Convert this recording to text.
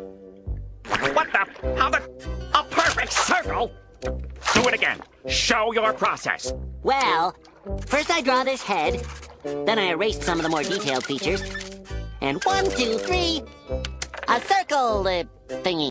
What the? How the? A perfect circle? Do it again. Show your process. Well, first I draw this head, then I erased some of the more detailed features. And one, two, three, a circle uh, thingy.